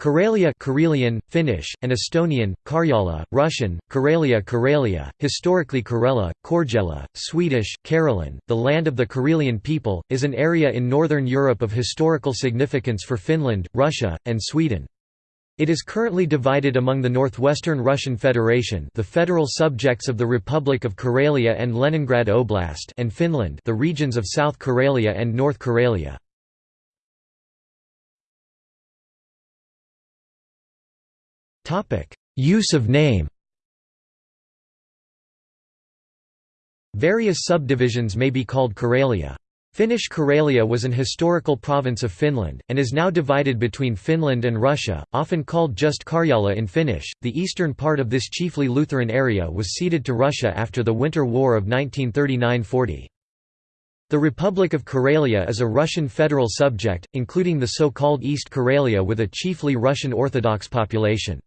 Karelia Karelian, Finnish, and Estonian, Karjala, Russian, Karelia Karelia, historically Karela, Korgela, Swedish, Karelen, the land of the Karelian people, is an area in northern Europe of historical significance for Finland, Russia, and Sweden. It is currently divided among the Northwestern Russian Federation the federal subjects of the Republic of Karelia and Leningrad Oblast and Finland the regions of South Karelia and North Karelia. Use of name Various subdivisions may be called Karelia. Finnish Karelia was an historical province of Finland, and is now divided between Finland and Russia, often called just Karjala in Finnish. The eastern part of this chiefly Lutheran area was ceded to Russia after the Winter War of 1939 40. The Republic of Karelia is a Russian federal subject, including the so-called East Karelia with a chiefly Russian Orthodox population.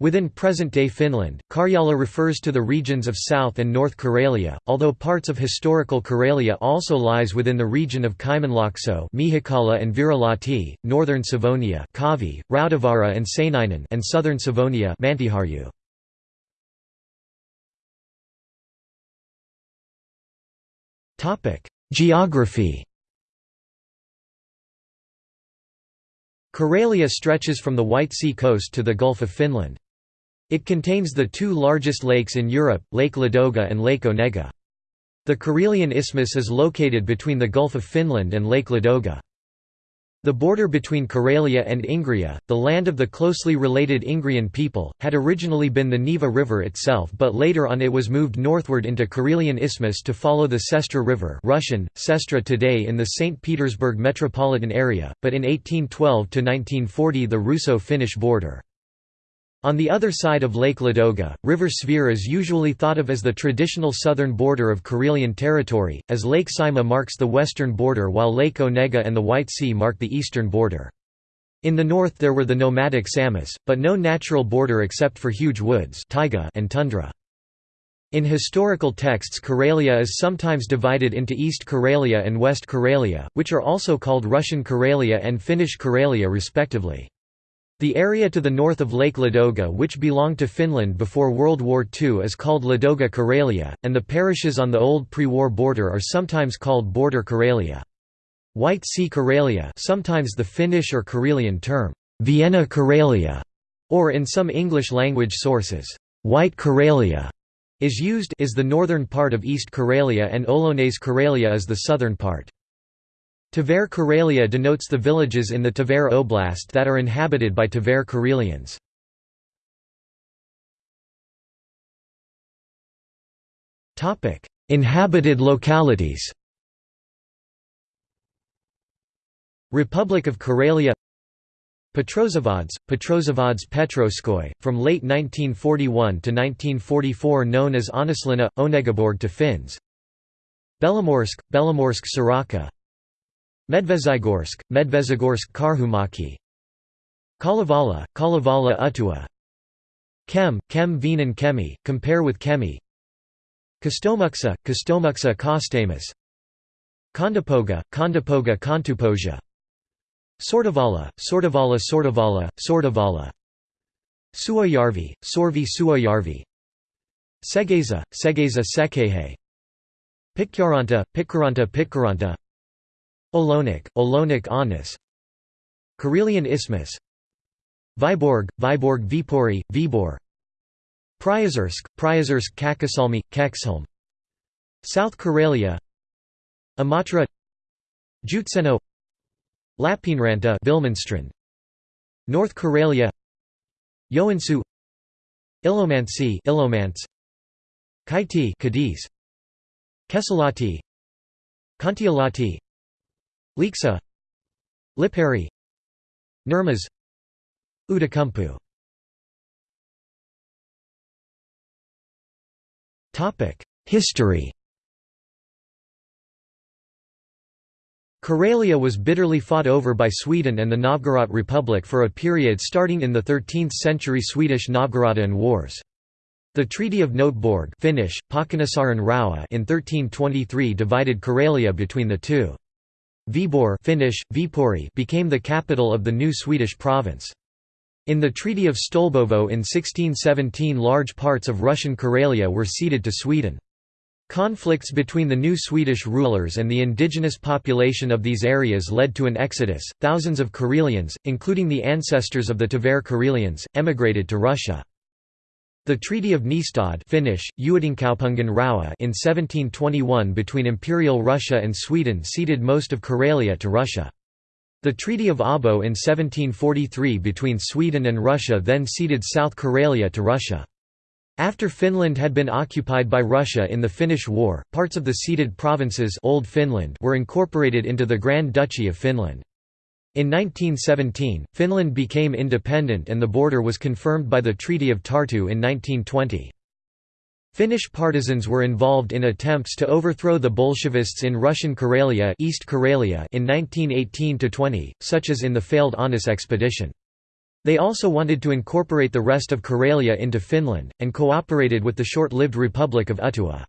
Within present-day Finland, Karjala refers to the regions of South and North Karelia, although parts of historical Karelia also lies within the region of Kymenlaakso and Virolahti, northern Savonia Kaavi, Rautavaara and Seinäjoki and southern Savonia Mäntyharju. Geography Karelia stretches from the White Sea coast to the Gulf of Finland. It contains the two largest lakes in Europe, Lake Ladoga and Lake Onega. The Karelian Isthmus is located between the Gulf of Finland and Lake Ladoga. The border between Karelia and Ingria, the land of the closely related Ingrian people, had originally been the Neva River itself but later on it was moved northward into Karelian Isthmus to follow the Sestra River Russian, Sestra today in the St. Petersburg metropolitan area, but in 1812–1940 the Russo-Finnish border. On the other side of Lake Ladoga, River Svir is usually thought of as the traditional southern border of Karelian territory, as Lake Saimaa marks the western border while Lake Onega and the White Sea mark the eastern border. In the north there were the nomadic Samas, but no natural border except for huge woods taiga and tundra. In historical texts Karelia is sometimes divided into East Karelia and West Karelia, which are also called Russian Karelia and Finnish Karelia respectively. The area to the north of Lake Ladoga which belonged to Finland before World War II is called Ladoga Karelia, and the parishes on the old pre-war border are sometimes called Border Karelia. White Sea Karelia sometimes the Finnish or Karelian term, Viena Karelia, or in some English-language sources, White Karelia, is used is the northern part of East Karelia and Olonets Karelia is the southern part. Tver Karelia denotes the villages in the Tver Oblast that are inhabited by Tver Karelians. Inhabited localities. Republic of Karelia Petrozavodsk, Petrozavodsk Petroskoi, from late 1941 to 1944 known as Äänislinna, Onegaborg to Finns. Belomorsk, Belomorsk Sorokka Medvezhegorsk, Medvezhegorsk Karhumäki. Kalevala, Kalevala Uhtua. Kem, Kem Vienan Kemi, compare with Kemi. Kostomuksha, Kostomuksha Kostamus. Kondopoga, Kondopoga Kontupohja Sortavala, Sortavala Sortavala, Sortavala Suoyarvi, Sorvi Suoyarvi. Segezha, Segezha Sekehe. Pitkaranta, Pitkaranta Pitkaranta Olonik, Olonik Anis. Karelian Isthmus. Vyborg, Vyborg Vipori, Vibor. Priozersk, Priozersk Käkisalmi, Keksholm South Karelia. Imatra Joutseno. Lappeenranta Villmanstrand. North Karelia. Joensuu Ilomantsi Ilomants Kaiti Cadiz. Kesälahti Kontiolahti Lieksa Lipari. Nurmes Outokumpu History. Karelia was bitterly fought over by Sweden and the Novgorod Republic for a period starting in the 13th century Swedish Novgorodian Wars. The Treaty of Noteborg Finnish, in 1323 divided Karelia between the two. Viborg Finnish, Viipuri became the capital of the new Swedish province. In the Treaty of Stolbovo in 1617 large parts of Russian Karelia were ceded to Sweden. Conflicts between the new Swedish rulers and the indigenous population of these areas led to an exodus. Thousands of Karelians, including the ancestors of the Tver Karelians, emigrated to Russia. The Treaty of Nystad Finnish, in 1721 between Imperial Russia and Sweden ceded most of Karelia to Russia. The Treaty of Abo in 1743 between Sweden and Russia then ceded South Karelia to Russia. After Finland had been occupied by Russia in the Finnish War, parts of the ceded provinces Old Finland were incorporated into the Grand Duchy of Finland. In 1917, Finland became independent and the border was confirmed by the Treaty of Tartu in 1920. Finnish partisans were involved in attempts to overthrow the Bolshevists in Russian Karelia, East Karelia in 1918–20, such as in the failed Aunus expedition. They also wanted to incorporate the rest of Karelia into Finland, and cooperated with the short-lived Republic of Uhtua.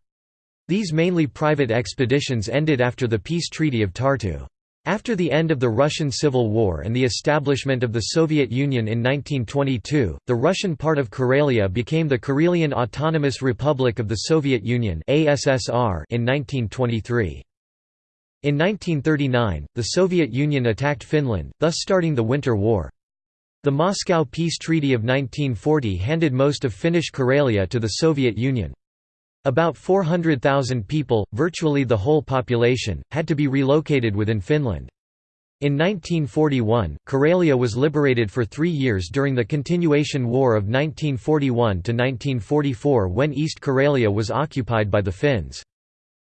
These mainly private expeditions ended after the peace treaty of Tartu. After the end of the Russian Civil War and the establishment of the Soviet Union in 1922, the Russian part of Karelia became the Karelian Autonomous Republic of the Soviet Union in 1923. In 1939, the Soviet Union attacked Finland, thus starting the Winter War. The Moscow Peace Treaty of 1940 handed most of Finnish Karelia to the Soviet Union. About 400,000 people, virtually the whole population, had to be relocated within Finland. In 1941, Karelia was liberated for three years during the Continuation War of 1941–1944 when East Karelia was occupied by the Finns.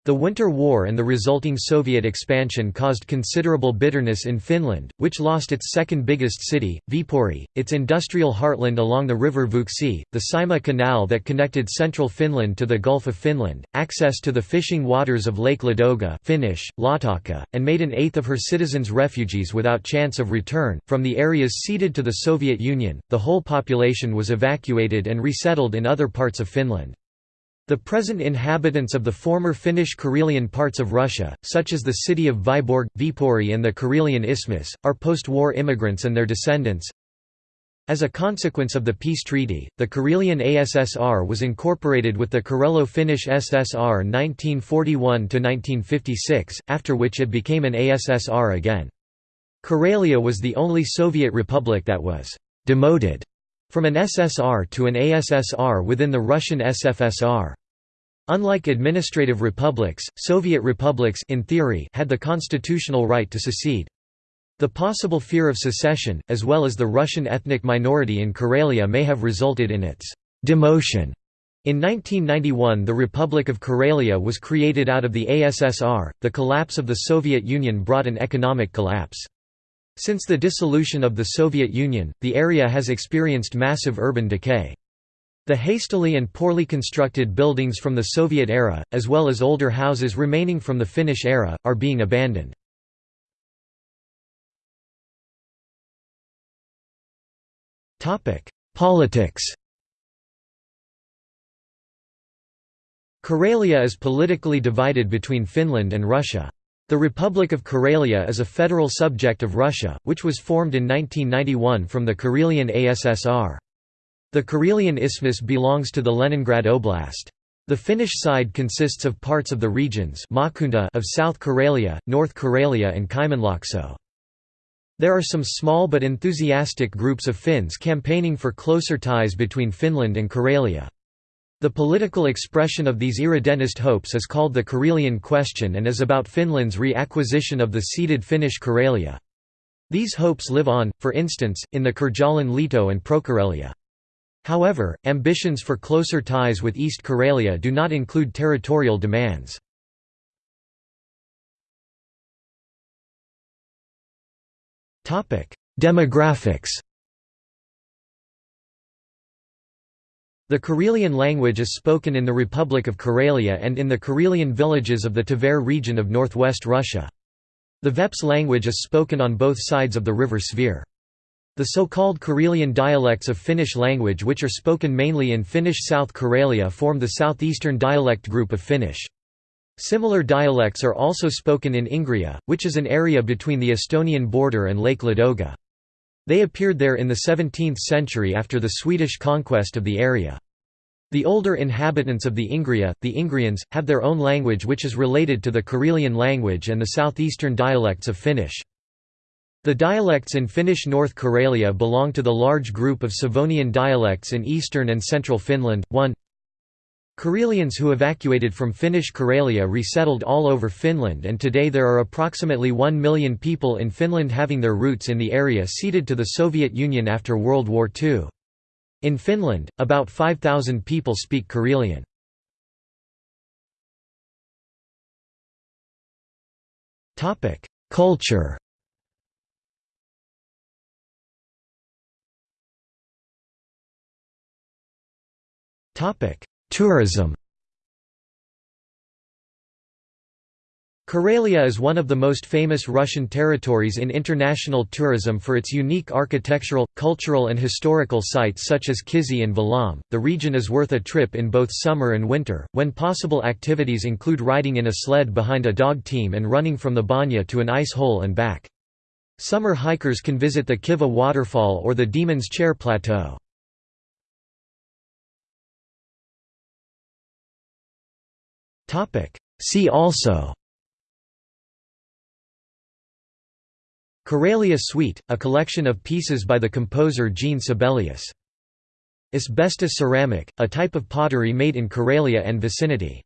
The Winter War and the resulting Soviet expansion caused considerable bitterness in Finland, which lost its second biggest city, Viipuri, its industrial heartland along the river Vuoksi, the Saimaa Canal that connected central Finland to the Gulf of Finland, access to the fishing waters of Lake Ladoga Finnish, Laatokka, and made an eighth of her citizens refugees without chance of return. From the areas ceded to the Soviet Union, the whole population was evacuated and resettled in other parts of Finland. The present inhabitants of the former Finnish Karelian parts of Russia, such as the city of Vyborg, Viipuri and the Karelian Isthmus, are post-war immigrants and their descendants. As a consequence of the peace treaty, the Karelian ASSR was incorporated with the Karelo-Finnish SSR 1941–1956, after which it became an ASSR again. Karelia was the only Soviet republic that was «demoted» from an SSR to an ASSR within the Russian SFSR. Unlike administrative republics, Soviet republics in theory had the constitutional right to secede. The possible fear of secession, as well as the Russian ethnic minority in Karelia may have resulted in its demotion. In 1991 the Republic of Karelia was created out of the ASSR. The collapse of the Soviet Union brought an economic collapse. Since the dissolution of the Soviet Union, the area has experienced massive urban decay. The hastily and poorly constructed buildings from the Soviet era, as well as older houses remaining from the Finnish era, are being abandoned. Politics Karelia is politically divided between Finland and Russia. The Republic of Karelia is a federal subject of Russia, which was formed in 1991 from the Karelian ASSR. The Karelian Isthmus belongs to the Leningrad Oblast. The Finnish side consists of parts of the regions of South Karelia, North Karelia and Kymenlaakso. There are some small but enthusiastic groups of Finns campaigning for closer ties between Finland and Karelia. The political expression of these irredentist hopes is called the Karelian Question and is about Finland's reacquisition of the ceded Finnish Karelia. These hopes live on, for instance, in the Karjalan Liitto and Prokarelia. However, ambitions for closer ties with East Karelia do not include territorial demands. Demographics The Karelian language is spoken in the Republic of Karelia and in the Karelian villages of the Tver region of northwest Russia. The Veps language is spoken on both sides of the river Svir. The so-called Karelian dialects of Finnish language which are spoken mainly in Finnish South Karelia form the southeastern dialect group of Finnish. Similar dialects are also spoken in Ingria, which is an area between the Estonian border and Lake Ladoga. They appeared there in the 17th century after the Swedish conquest of the area. The older inhabitants of the Ingria, the Ingrians, have their own language which is related to the Karelian language and the southeastern dialects of Finnish. The dialects in Finnish North Karelia belong to the large group of Savonian dialects in eastern and central Finland. 1 Karelians who evacuated from Finnish Karelia resettled all over Finland and today there are approximately 1 million people in Finland having their roots in the area ceded to the Soviet Union after World War II. In Finland, about 5,000 people speak Karelian. Culture Tourism Karelia is one of the most famous Russian territories in international tourism for its unique architectural, cultural and historical sites such as Kizhi and Valaam. The region is worth a trip in both summer and winter, when possible activities include riding in a sled behind a dog team and running from the banya to an ice hole and back. Summer hikers can visit the Kivach waterfall or the Demon's Chair Plateau. See also Karelia Suite, a collection of pieces by the composer Jean Sibelius. Asbestos ceramic, a type of pottery made in Karelia and vicinity.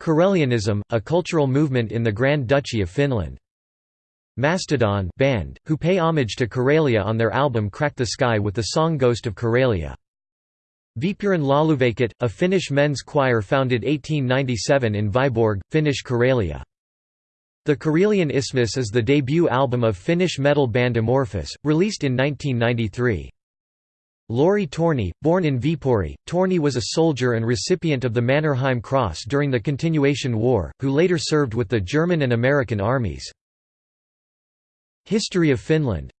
Karelianism, a cultural movement in the Grand Duchy of Finland. Mastodon band, who pay homage to Karelia on their album Crack the Skye with the song Ghost of Karelia. Viipurin Lauluveikot, a Finnish men's choir founded 1897 in Viborg, Finnish Karelia. The Karelian Isthmus is the debut album of Finnish metal band Amorphis, released in 1993. Lauri Torni, born in Viipuri, Torni was a soldier and recipient of the Mannerheim Cross during the Continuation War, who later served with the German and American armies. History of Finland